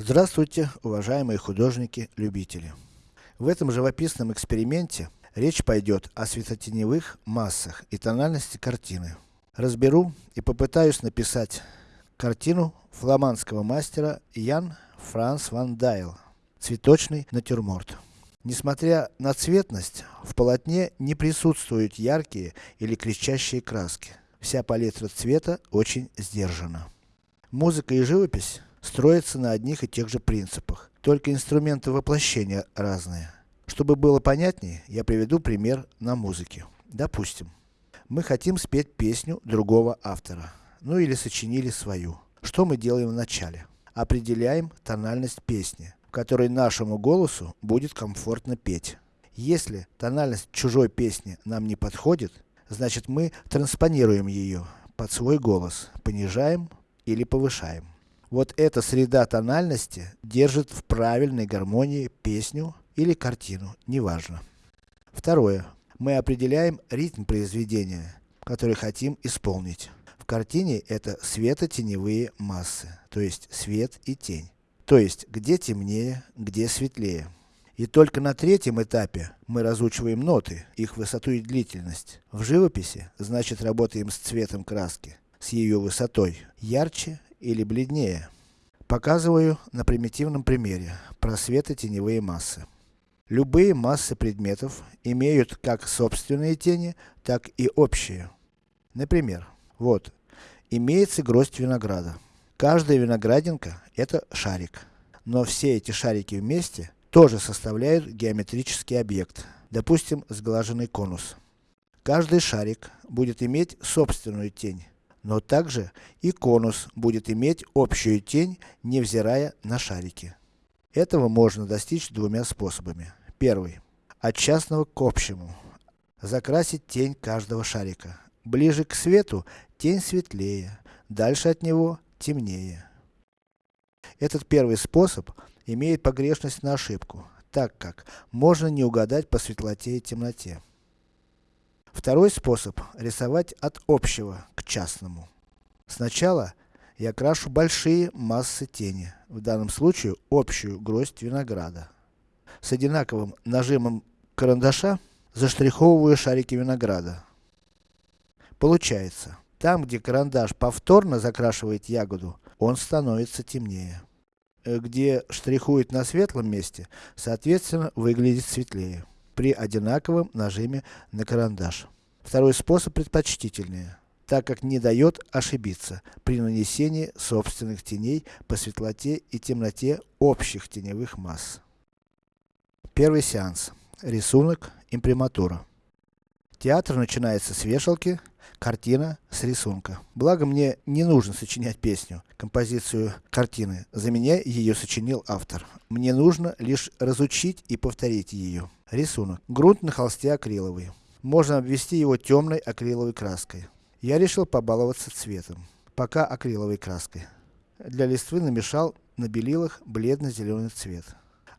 Здравствуйте, уважаемые художники-любители! В этом живописном эксперименте речь пойдет о светотеневых массах и тональности картины. Разберу и попытаюсь написать картину фламандского мастера Ян Франс ван Дайл. Цветочный натюрморт. Несмотря на цветность, в полотне не присутствуют яркие или кричащие краски. Вся палитра цвета очень сдержана. Музыка и живопись строятся на одних и тех же принципах, только инструменты воплощения разные. Чтобы было понятнее, я приведу пример на музыке. Допустим, мы хотим спеть песню другого автора, ну или сочинили свою. Что мы делаем вначале? Определяем тональность песни, в которой нашему голосу будет комфортно петь. Если тональность чужой песни нам не подходит, значит мы транспонируем ее под свой голос, понижаем или повышаем. Вот эта среда тональности держит в правильной гармонии песню или картину, неважно. Второе. Мы определяем ритм произведения, который хотим исполнить. В картине это светотеневые массы, то есть свет и тень. То есть, где темнее, где светлее. И только на третьем этапе мы разучиваем ноты, их высоту и длительность. В живописи, значит работаем с цветом краски, с ее высотой, ярче или бледнее. Показываю на примитивном примере, просветы теневые массы. Любые массы предметов имеют как собственные тени, так и общие. Например, вот, имеется гроздь винограда. Каждая виноградинка это шарик. Но все эти шарики вместе тоже составляют геометрический объект, допустим сглаженный конус. Каждый шарик будет иметь собственную тень, но также и конус будет иметь общую тень, невзирая на шарики. Этого можно достичь двумя способами. Первый. От частного к общему. Закрасить тень каждого шарика. Ближе к свету, тень светлее, дальше от него темнее. Этот первый способ имеет погрешность на ошибку, так как можно не угадать по светлоте и темноте. Второй способ рисовать от общего к частному. Сначала я крашу большие массы тени, в данном случае общую гроздь винограда. С одинаковым нажимом карандаша заштриховываю шарики винограда. Получается, там где карандаш повторно закрашивает ягоду, он становится темнее. Э, где штрихует на светлом месте, соответственно выглядит светлее при одинаковом нажиме на карандаш. Второй способ предпочтительнее, так как не дает ошибиться при нанесении собственных теней по светлоте и темноте общих теневых масс. Первый сеанс. Рисунок, имприматура. Театр начинается с вешалки, картина с рисунка. Благо мне не нужно сочинять песню, композицию картины, за меня ее сочинил автор. Мне нужно лишь разучить и повторить ее. Рисунок. Грунт на холсте акриловый. Можно обвести его темной акриловой краской. Я решил побаловаться цветом, пока акриловой краской. Для листвы намешал на белилах бледно-зеленый цвет.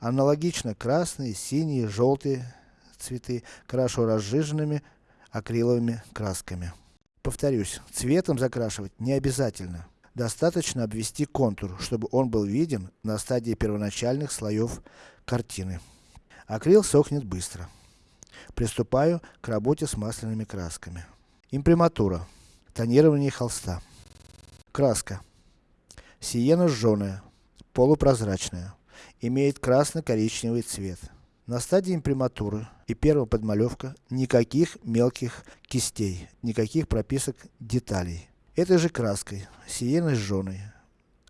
Аналогично красные, синие, желтые цветы крашу разжиженными акриловыми красками. Повторюсь, цветом закрашивать не обязательно. Достаточно обвести контур, чтобы он был виден на стадии первоначальных слоев картины. Акрил сохнет быстро. Приступаю к работе с масляными красками. Имприматура. Тонирование холста. Краска. Сиена жженая, полупрозрачная. Имеет красно-коричневый цвет. На стадии имприматуры и первая подмалевка никаких мелких кистей, никаких прописок деталей. Этой же краской, сиеной жженой,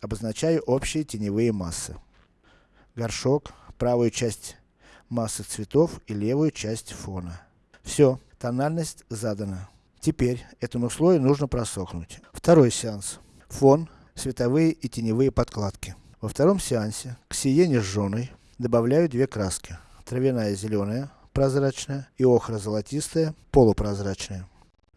обозначаю общие теневые массы. Горшок, правую часть массы цветов и левую часть фона. Все, тональность задана. Теперь этому слою нужно просохнуть. Второй сеанс. Фон, световые и теневые подкладки. Во втором сеансе к сиене жженой добавляю две краски травяная зеленая, прозрачная, и охра золотистая, полупрозрачная.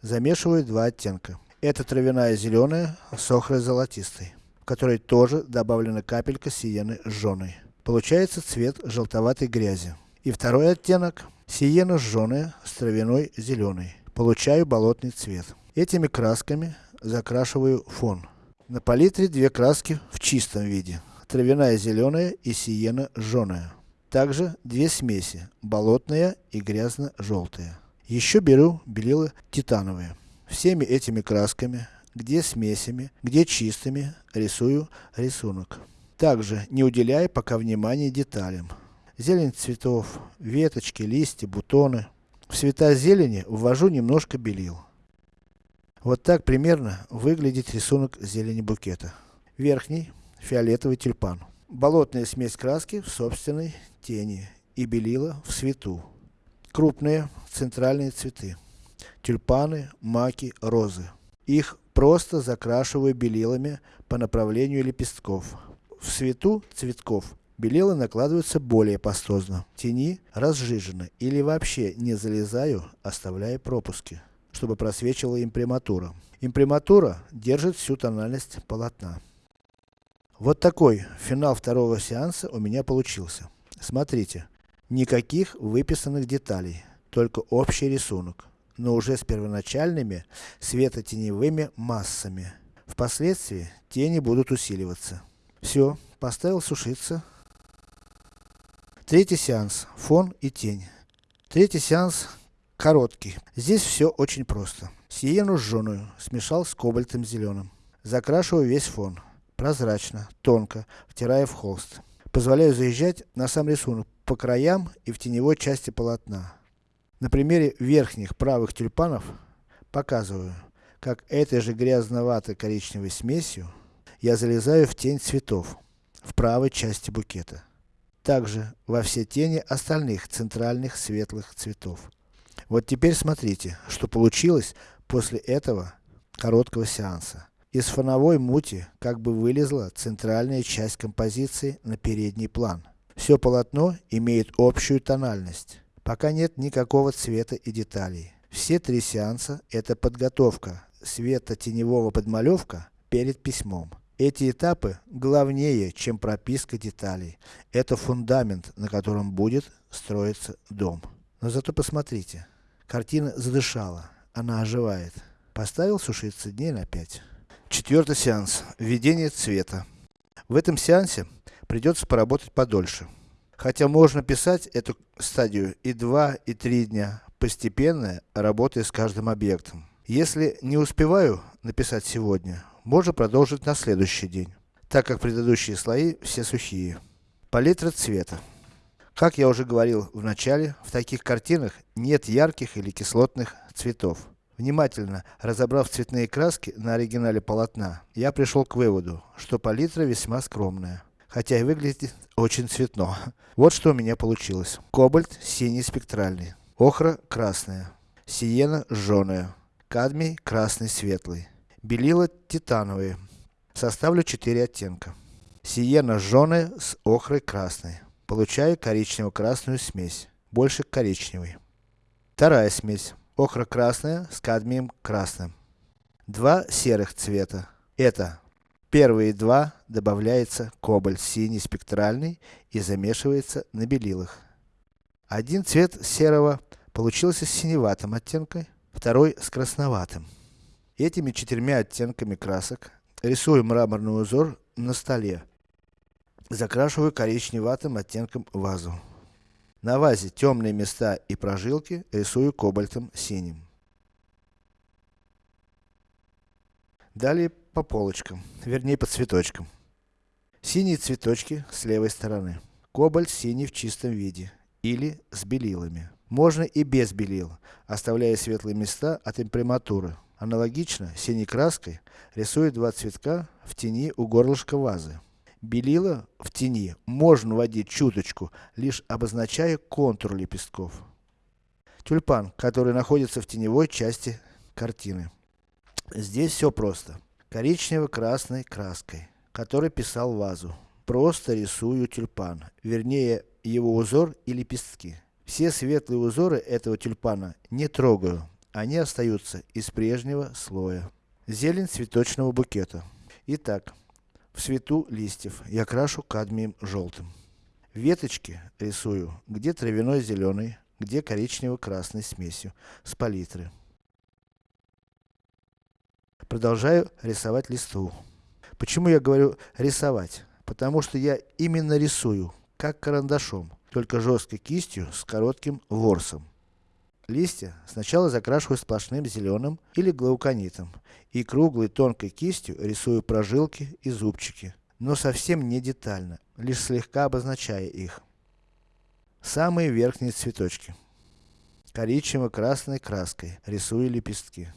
Замешиваю два оттенка. Это травяная зеленая с охрой золотистой, в которой тоже добавлена капелька сиены жженой. Получается цвет желтоватой грязи. И второй оттенок, сиена жженая с травяной зеленой. Получаю болотный цвет. Этими красками закрашиваю фон. На палитре две краски в чистом виде, травяная зеленая и сиена жженая. Также две смеси, болотная и грязно-желтая. Еще беру белила титановые. Всеми этими красками, где смесями, где чистыми, рисую рисунок. Также не уделяя пока внимания деталям. Зелень цветов, веточки, листья, бутоны. В цвета зелени ввожу немножко белил. Вот так примерно выглядит рисунок зелени букета. Верхний, фиолетовый тюльпан. Болотная смесь краски в собственной тени и белила в свету. Крупные, центральные цветы. Тюльпаны, маки, розы. Их просто закрашиваю белилами по направлению лепестков. В свету цветков белила накладываются более пастозно. Тени разжижены или вообще не залезаю, оставляя пропуски, чтобы просвечивала имприматура. Имприматура держит всю тональность полотна. Вот такой финал второго сеанса у меня получился. Смотрите, никаких выписанных деталей, только общий рисунок, но уже с первоначальными светотеневыми массами. Впоследствии тени будут усиливаться. Все, поставил сушиться. Третий сеанс, фон и тень. Третий сеанс короткий. Здесь все очень просто. Сиену жженую смешал с кобальтом зеленым. Закрашиваю весь фон прозрачно, тонко, втирая в холст. Позволяю заезжать на сам рисунок по краям и в теневой части полотна. На примере верхних правых тюльпанов показываю, как этой же грязноватой коричневой смесью я залезаю в тень цветов, в правой части букета. Также во все тени остальных центральных светлых цветов. Вот теперь смотрите, что получилось после этого короткого сеанса. Из фоновой мути как бы вылезла центральная часть композиции на передний план. Все полотно имеет общую тональность. Пока нет никакого цвета и деталей. Все три сеанса это подготовка света-теневого подмалевка перед письмом. Эти этапы главнее, чем прописка деталей. Это фундамент, на котором будет строиться дом. Но зато посмотрите, картина задышала, она оживает. Поставил сушиться дней на пять. Четвертый сеанс. Введение цвета. В этом сеансе придется поработать подольше. Хотя можно писать эту стадию и 2, и 3 дня, постепенно работая с каждым объектом. Если не успеваю написать сегодня, можно продолжить на следующий день, так как предыдущие слои все сухие. Палитра цвета. Как я уже говорил в начале, в таких картинах нет ярких или кислотных цветов. Внимательно разобрав цветные краски на оригинале полотна, я пришел к выводу, что палитра весьма скромная. Хотя и выглядит очень цветно. Вот что у меня получилось. Кобальт синий спектральный. Охра красная. Сиена жженая. Кадмий красный светлый. Белила титановые. Составлю 4 оттенка. Сиена жженая с охрой красной. Получаю коричнево-красную смесь. Больше коричневой. Вторая смесь охра красная с кадмием красным. Два серых цвета. Это первые два добавляется кобальт синий спектральный и замешивается на белилах. Один цвет серого получился с синеватым оттенком, второй с красноватым. Этими четырьмя оттенками красок рисую мраморный узор на столе. Закрашиваю коричневатым оттенком вазу. На вазе темные места и прожилки рисую кобальтом синим. Далее по полочкам, вернее по цветочкам. Синие цветочки с левой стороны. Кобальт синий в чистом виде. Или с белилами. Можно и без белил, оставляя светлые места от имприматуры. Аналогично, синей краской рисую два цветка в тени у горлышка вазы. Белила в тени можно вводить чуточку, лишь обозначая контур лепестков. Тюльпан, который находится в теневой части картины. Здесь все просто. Коричнево-красной краской, которой писал вазу. Просто рисую тюльпан, вернее его узор и лепестки. Все светлые узоры этого тюльпана не трогаю, они остаются из прежнего слоя. Зелень цветочного букета. Итак, в свету листьев я крашу кадмием желтым. Веточки рисую, где травяной зеленый, где коричнево-красной смесью, с палитры. Продолжаю рисовать листву. Почему я говорю рисовать? потому что я именно рисую, как карандашом, только жесткой кистью с коротким ворсом. Листья сначала закрашиваю сплошным зеленым или глауконитом, и круглой тонкой кистью рисую прожилки и зубчики, но совсем не детально, лишь слегка обозначая их. Самые верхние цветочки. Коричнево-красной краской рисую лепестки.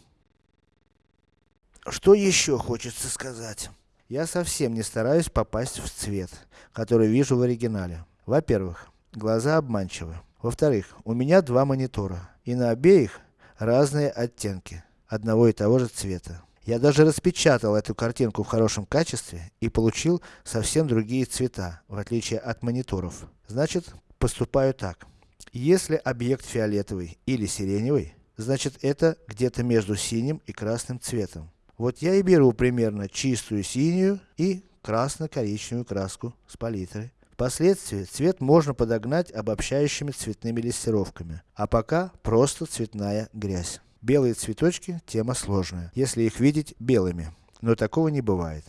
Что еще хочется сказать? Я совсем не стараюсь попасть в цвет, который вижу в оригинале. Во-первых, глаза обманчивы. Во-вторых, у меня два монитора, и на обеих разные оттенки, одного и того же цвета. Я даже распечатал эту картинку в хорошем качестве и получил совсем другие цвета, в отличие от мониторов. Значит, поступаю так. Если объект фиолетовый или сиреневый, значит это где-то между синим и красным цветом. Вот я и беру примерно чистую синюю и красно-коричневую краску с палитры. Впоследствии цвет можно подогнать обобщающими цветными лессировками, а пока просто цветная грязь. Белые цветочки – тема сложная, если их видеть белыми, но такого не бывает.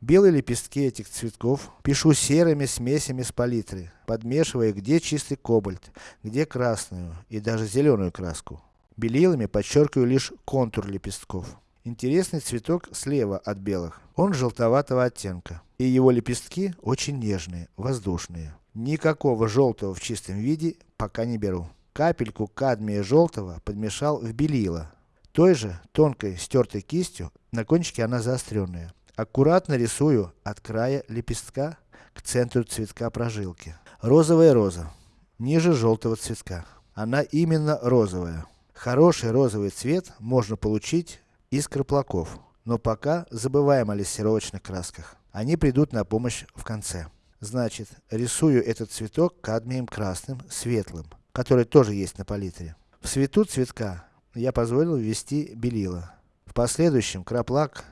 Белые лепестки этих цветков пишу серыми смесями с палитры, подмешивая где чистый кобальт, где красную и даже зеленую краску. Белилами подчеркиваю лишь контур лепестков. Интересный цветок слева от белых. Он желтоватого оттенка. И его лепестки очень нежные, воздушные. Никакого желтого в чистом виде пока не беру. Капельку кадмия желтого подмешал в белило. Той же, тонкой, стертой кистью, на кончике она заостренная. Аккуратно рисую от края лепестка к центру цветка прожилки. Розовая роза. Ниже желтого цветка. Она именно розовая. Хороший розовый цвет можно получить из краплаков. Но пока забываем о лессировочных красках. Они придут на помощь в конце. Значит, рисую этот цветок кадмием красным, светлым который тоже есть на палитре. В цвету цветка я позволил ввести белила. В последующем краплак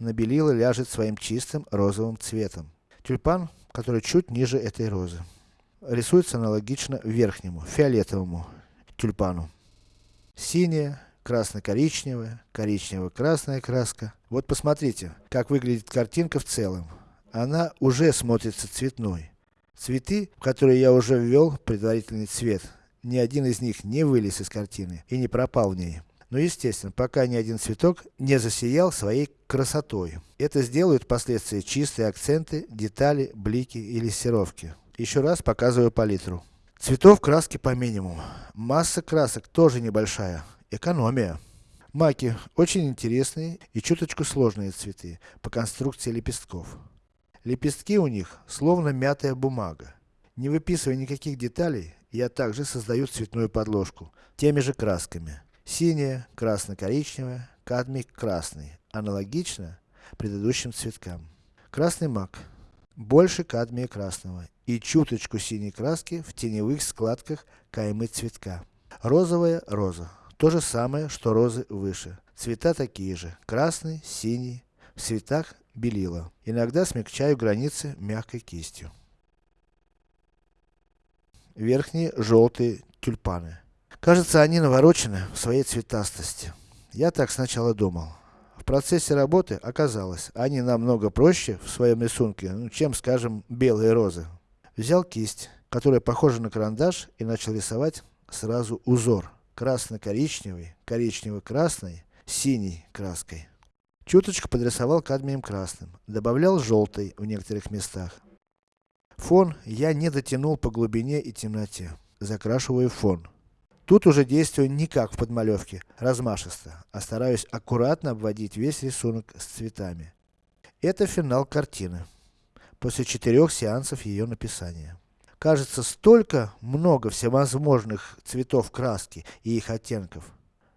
на белила ляжет своим чистым розовым цветом. Тюльпан, который чуть ниже этой розы. Рисуется аналогично верхнему, фиолетовому тюльпану. Синяя, красно-коричневая, коричнево-красная краска. Вот посмотрите, как выглядит картинка в целом. Она уже смотрится цветной. Цветы, в которые я уже ввел предварительный цвет, ни один из них не вылез из картины и не пропал в ней. Но естественно, пока ни один цветок не засиял своей красотой. Это сделают впоследствии чистые акценты, детали, блики и лессировки. Еще раз показываю палитру. Цветов краски по минимуму. Масса красок тоже небольшая. Экономия. Маки очень интересные и чуточку сложные цветы по конструкции лепестков. Лепестки у них, словно мятая бумага. Не выписывая никаких деталей, я также создаю цветную подложку, теми же красками. Синяя, красно-коричневая, кадмий красный, аналогично предыдущим цветкам. Красный мак, больше кадмия красного и чуточку синей краски в теневых складках каймы цветка. Розовая роза, то же самое, что розы выше. Цвета такие же, красный, синий, в цветах белила. Иногда смягчаю границы мягкой кистью. Верхние желтые тюльпаны. Кажется, они наворочены в своей цветастости. Я так сначала думал. В процессе работы оказалось, они намного проще в своем рисунке, ну, чем, скажем, белые розы. Взял кисть, которая похожа на карандаш, и начал рисовать сразу узор. Красно-коричневый, коричнево-красный, синий краской. Чуточку подрисовал кадмием красным, добавлял желтый в некоторых местах. Фон я не дотянул по глубине и темноте, закрашиваю фон. Тут уже действую не как в подмалевке, размашисто, а стараюсь аккуратно обводить весь рисунок с цветами. Это финал картины, после четырех сеансов ее написания. Кажется, столько много всевозможных цветов краски и их оттенков.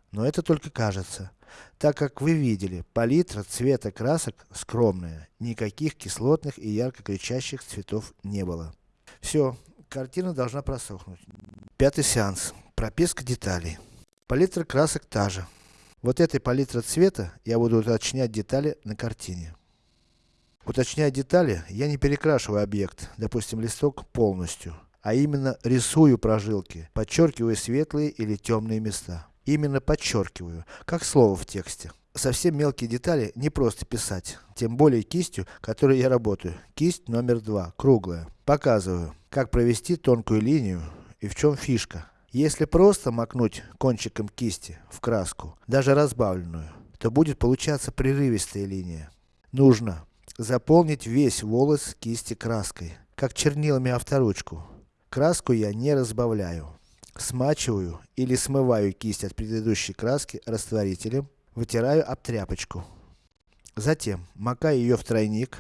Но это только кажется. Так как вы видели, палитра цвета красок скромная, никаких кислотных и ярко кричащих цветов не было. Все, картина должна просохнуть. Пятый сеанс. Прописка деталей. Палитра красок та же. Вот этой палитрой цвета я буду уточнять детали на картине. Уточняя детали, я не перекрашиваю объект, допустим листок полностью, а именно рисую прожилки, подчеркивая светлые или темные места. Именно подчеркиваю, как слово в тексте. совсем мелкие детали не просто писать, тем более кистью, которой я работаю. Кисть номер два, круглая. Показываю, как провести тонкую линию и в чем фишка. Если просто макнуть кончиком кисти в краску, даже разбавленную, то будет получаться прерывистая линия. Нужно заполнить весь волос кисти краской, как чернилами авторучку. Краску я не разбавляю. Смачиваю или смываю кисть от предыдущей краски растворителем, вытираю об тряпочку. Затем, макаю ее в тройник,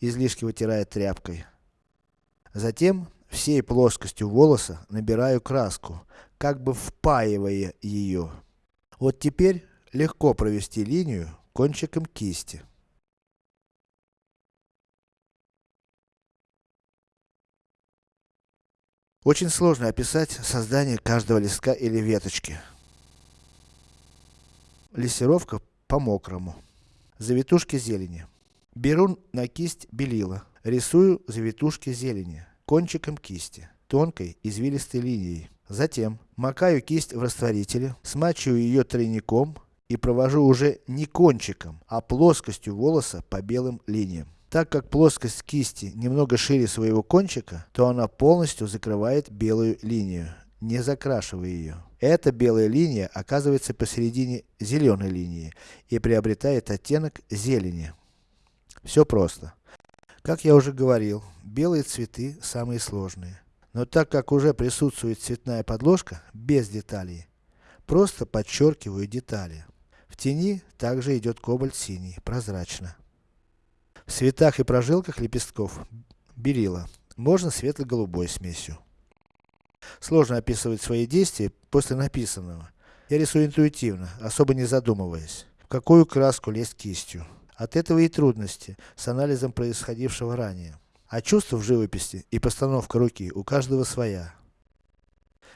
излишки вытирая тряпкой. Затем, всей плоскостью волоса набираю краску, как бы впаивая ее. Вот теперь, легко провести линию кончиком кисти. Очень сложно описать создание каждого листка или веточки. Лессировка по-мокрому. Завитушки зелени. Беру на кисть белила, рисую завитушки зелени, кончиком кисти, тонкой извилистой линией. Затем, макаю кисть в растворителе, смачиваю ее тройником и провожу уже не кончиком, а плоскостью волоса по белым линиям. Так как плоскость кисти немного шире своего кончика, то она полностью закрывает белую линию, не закрашивая ее. Эта белая линия оказывается посередине зеленой линии и приобретает оттенок зелени. Все просто. Как я уже говорил, белые цветы самые сложные. Но так как уже присутствует цветная подложка, без деталей, просто подчеркиваю детали. В тени также идет кобальт синий, прозрачно. В цветах и прожилках лепестков берила, можно светло-голубой смесью. Сложно описывать свои действия после написанного. Я рисую интуитивно, особо не задумываясь, в какую краску лезть кистью. От этого и трудности с анализом происходившего ранее. А чувство в живописи и постановка руки у каждого своя.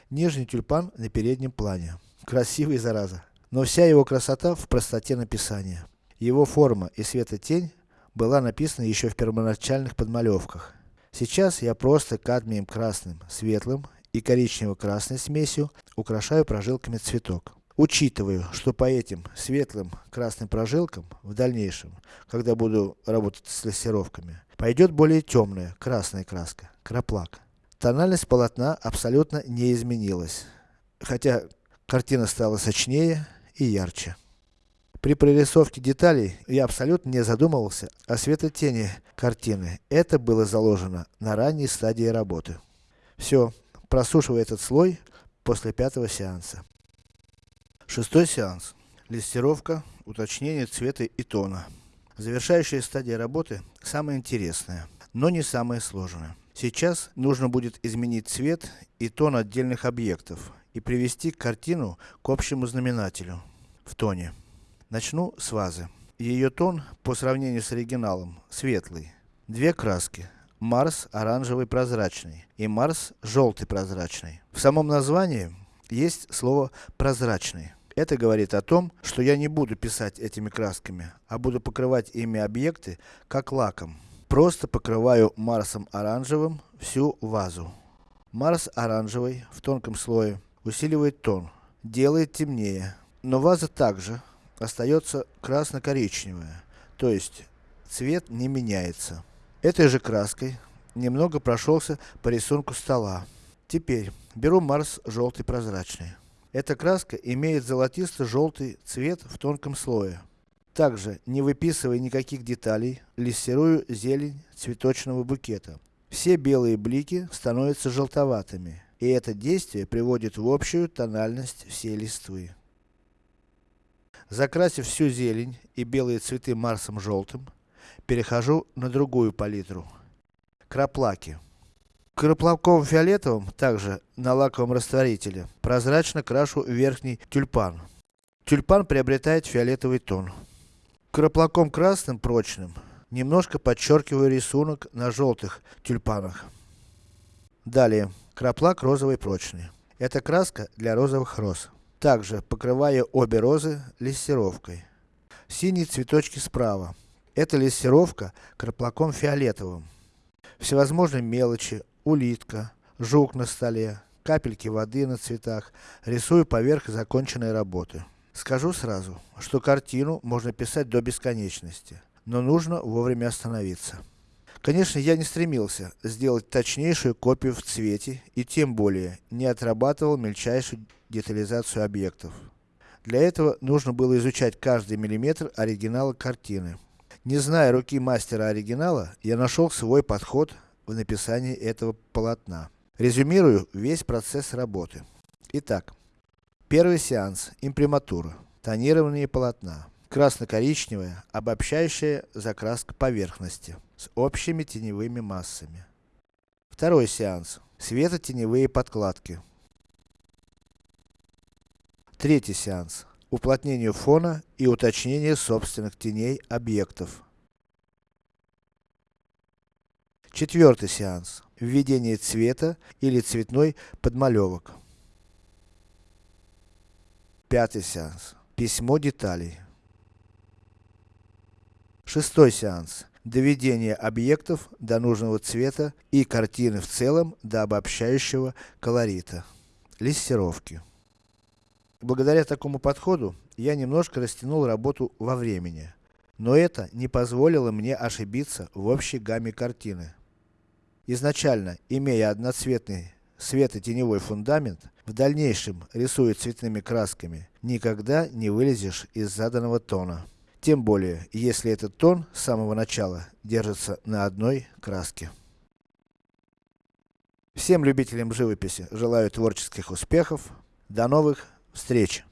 Нежный тюльпан на переднем плане. Красивый зараза. Но вся его красота в простоте написания. Его форма и светотень была написана еще в первоначальных подмалевках. Сейчас я просто кадмием красным, светлым и коричнево-красной смесью украшаю прожилками цветок. Учитываю, что по этим светлым красным прожилкам, в дальнейшем, когда буду работать с лессировками, пойдет более темная, красная краска, краплак. Тональность полотна абсолютно не изменилась, хотя картина стала сочнее и ярче. При прорисовке деталей, я абсолютно не задумывался о светотени картины. Это было заложено на ранней стадии работы. Все, просушиваю этот слой после пятого сеанса. Шестой сеанс. Листировка, уточнение цвета и тона. Завершающая стадия работы, самая интересная, но не самая сложная. Сейчас нужно будет изменить цвет и тон отдельных объектов и привести картину к общему знаменателю в тоне. Начну с вазы. Ее тон, по сравнению с оригиналом, светлый. Две краски. Марс оранжевый прозрачный и Марс желтый прозрачный. В самом названии есть слово прозрачный. Это говорит о том, что я не буду писать этими красками, а буду покрывать ими объекты, как лаком. Просто покрываю Марсом оранжевым всю вазу. Марс оранжевый, в тонком слое, усиливает тон, делает темнее. Но ваза также остается красно-коричневая, то есть цвет не меняется. Этой же краской немного прошелся по рисунку стола. Теперь беру Марс желтый прозрачный. Эта краска имеет золотисто-желтый цвет в тонком слое. Также, не выписывая никаких деталей, лессирую зелень цветочного букета. Все белые блики становятся желтоватыми, и это действие приводит в общую тональность всей листвы. Закрасив всю зелень и белые цветы Марсом желтым, перехожу на другую палитру. Краплаки. Краплаком фиолетовым, также на лаковом растворителе, прозрачно крашу верхний тюльпан. Тюльпан приобретает фиолетовый тон. Краплаком красным, прочным, немножко подчеркиваю рисунок на желтых тюльпанах. Далее, краплак розовый прочный. Это краска для розовых роз. Также покрываю обе розы лессировкой. Синие цветочки справа. Это лессировка краплаком фиолетовым. Всевозможные мелочи, улитка, жук на столе, капельки воды на цветах, рисую поверх законченной работы. Скажу сразу, что картину можно писать до бесконечности, но нужно вовремя остановиться. Конечно, я не стремился сделать точнейшую копию в цвете, и тем более, не отрабатывал мельчайшую детализацию объектов. Для этого нужно было изучать каждый миллиметр оригинала картины. Не зная руки мастера оригинала, я нашел свой подход в написании этого полотна. Резюмирую весь процесс работы. Итак, первый сеанс, имприматура, тонирование полотна, красно-коричневая, обобщающая закраска поверхности, с общими теневыми массами. Второй сеанс, светотеневые подкладки. Третий сеанс, уплотнение фона и уточнение собственных теней объектов. Четвертый сеанс, введение цвета или цветной подмалевок. Пятый сеанс, письмо деталей. Шестой сеанс, доведение объектов до нужного цвета и картины в целом до обобщающего колорита. Листировки. Благодаря такому подходу, я немножко растянул работу во времени. Но это не позволило мне ошибиться в общей гамме картины. Изначально, имея одноцветный светотеневой фундамент, в дальнейшем, рисуя цветными красками, никогда не вылезешь из заданного тона. Тем более, если этот тон с самого начала держится на одной краске. Всем любителям живописи желаю творческих успехов. До новых встреч!